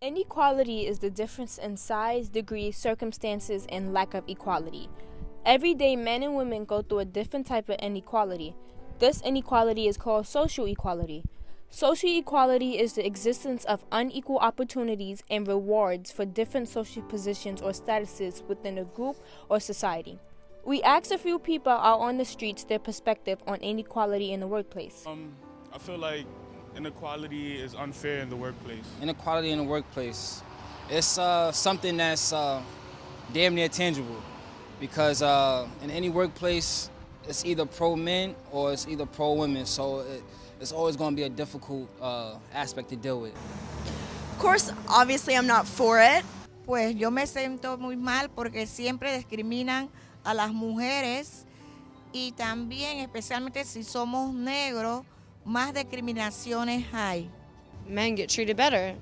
Inequality is the difference in size, degree, circumstances, and lack of equality. Every day, men and women go through a different type of inequality. This inequality is called social equality. Social equality is the existence of unequal opportunities and rewards for different social positions or statuses within a group or society. We asked a few people out on the streets their perspective on inequality in the workplace. Um, I feel like inequality is unfair in the workplace. Inequality in the workplace. It's uh, something that's uh, damn near tangible because uh, in any workplace, it's either pro men or it's either pro women. So it, it's always going to be a difficult uh, aspect to deal with. Of course, obviously, I'm not for it. Pues yo me siento muy mal porque siempre discriminan a las mujeres y también, especialmente si somos negros, más discriminaciones hay. Men get treated better.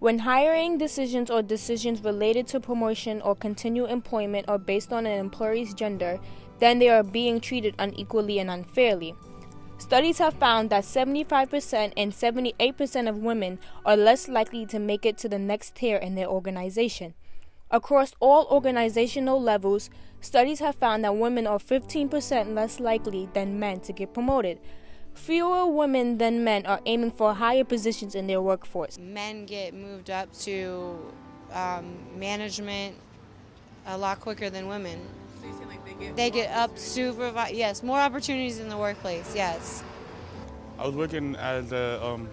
When hiring decisions or decisions related to promotion or continued employment are based on an employee's gender, then they are being treated unequally and unfairly. Studies have found that 75% and 78% of women are less likely to make it to the next tier in their organization. Across all organizational levels, studies have found that women are 15% less likely than men to get promoted. Fewer women than men are aiming for higher positions in their workforce. Men get moved up to um, management a lot quicker than women. So you like they get They get up super, yes, more opportunities in the workplace, yes. I was working as a, um,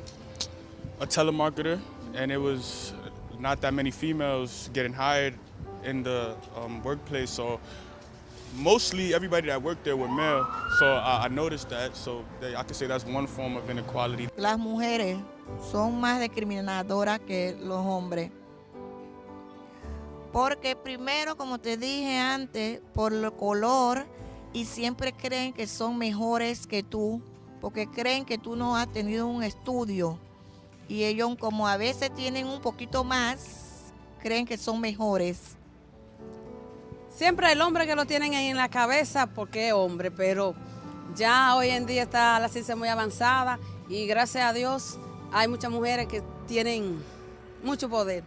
a telemarketer, and it was not that many females getting hired in the um, workplace. So mostly everybody that worked there were male. So I, noticed that. So I could say that's one form of inequality. Las mujeres son más discriminadoras que los hombres. Porque primero, como te dije antes, por el color y siempre creen que son mejores que tú, porque creen que tú no has tenido un estudio. Y ellos como a veces tienen un poquito más, creen que son mejores. Siempre el hombre que lo tienen ahí en la cabeza porque es hombre, pero ya hoy en día está la ciencia muy avanzada y gracias a Dios hay muchas mujeres que tienen mucho poder.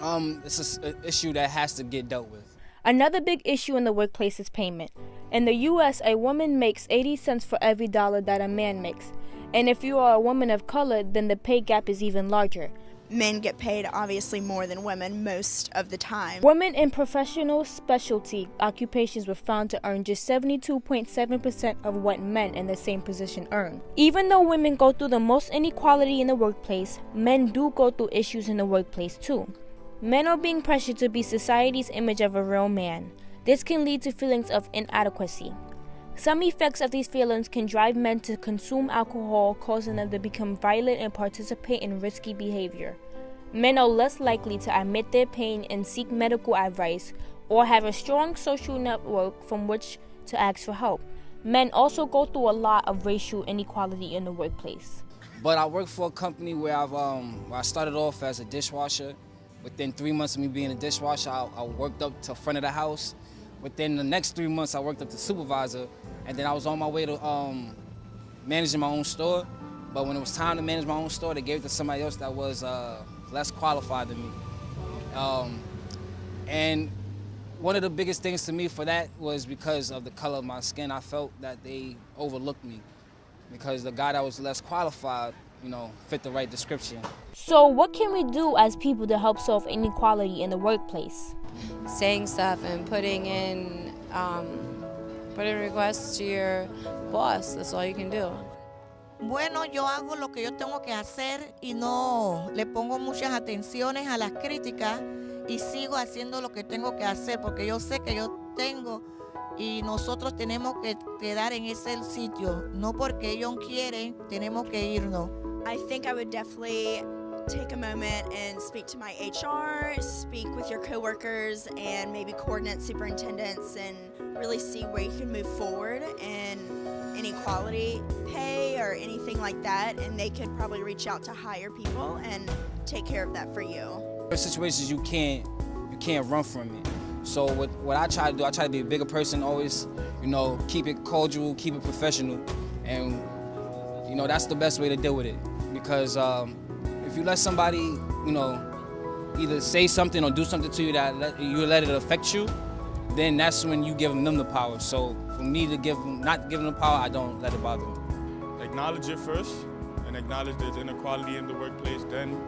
Um, it's an issue that has to get dealt with. Another big issue in the workplace is payment. In the US, a woman makes 80 cents for every dollar that a man makes. And if you are a woman of color, then the pay gap is even larger. Men get paid obviously more than women most of the time. Women in professional specialty occupations were found to earn just 72.7% of what men in the same position earn. Even though women go through the most inequality in the workplace, men do go through issues in the workplace too. Men are being pressured to be society's image of a real man. This can lead to feelings of inadequacy. Some effects of these feelings can drive men to consume alcohol, causing them to become violent and participate in risky behavior. Men are less likely to admit their pain and seek medical advice or have a strong social network from which to ask for help. Men also go through a lot of racial inequality in the workplace. But I work for a company where I've um, where I started off as a dishwasher. Within three months of me being a dishwasher, I, I worked up to front of the house. Within the next three months, I worked up to supervisor, and then I was on my way to um, managing my own store. But when it was time to manage my own store, they gave it to somebody else that was uh, less qualified than me. Um, and one of the biggest things to me for that was because of the color of my skin. I felt that they overlooked me because the guy that was less qualified, you know, fit the right description. So, what can we do as people to help solve inequality in the workplace? Saying stuff and putting in, um, putting requests to your boss. That's all you can do. Bueno, yo hago lo que yo tengo que hacer y no le pongo muchas atenciones a las críticas y sigo haciendo lo que tengo que hacer porque yo sé que yo tengo y nosotros tenemos que quedar en ese sitio, no porque ellos quieren, tenemos que irnos. I think I would definitely take a moment and speak to my HR, speak with your coworkers, and maybe coordinate superintendents and really see where you can move forward in inequality pay or anything like that. And they could probably reach out to hire people and take care of that for you. There are situations you can't you can't run from it. So what what I try to do, I try to be a bigger person, always, you know, keep it cordial, keep it professional, and you know that's the best way to deal with it. Because um, if you let somebody, you know, either say something or do something to you that let, you let it affect you, then that's when you give them the power. So for me to give them, not give them the power, I don't let it bother me. Acknowledge it first and acknowledge there's inequality in the workplace, then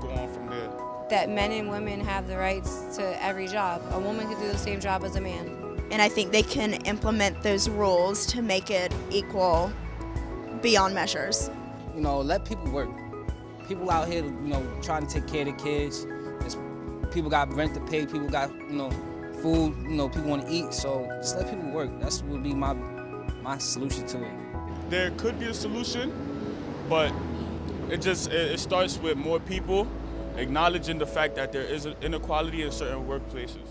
go on from there. That men and women have the rights to every job. A woman can do the same job as a man. And I think they can implement those rules to make it equal beyond measures. You know, let people work. People out here, you know, trying to take care of the kids. There's, people got rent to pay. People got, you know, food. You know, people want to eat. So just let people work. That's would be my my solution to it. There could be a solution, but it just it, it starts with more people acknowledging the fact that there is an inequality in certain workplaces.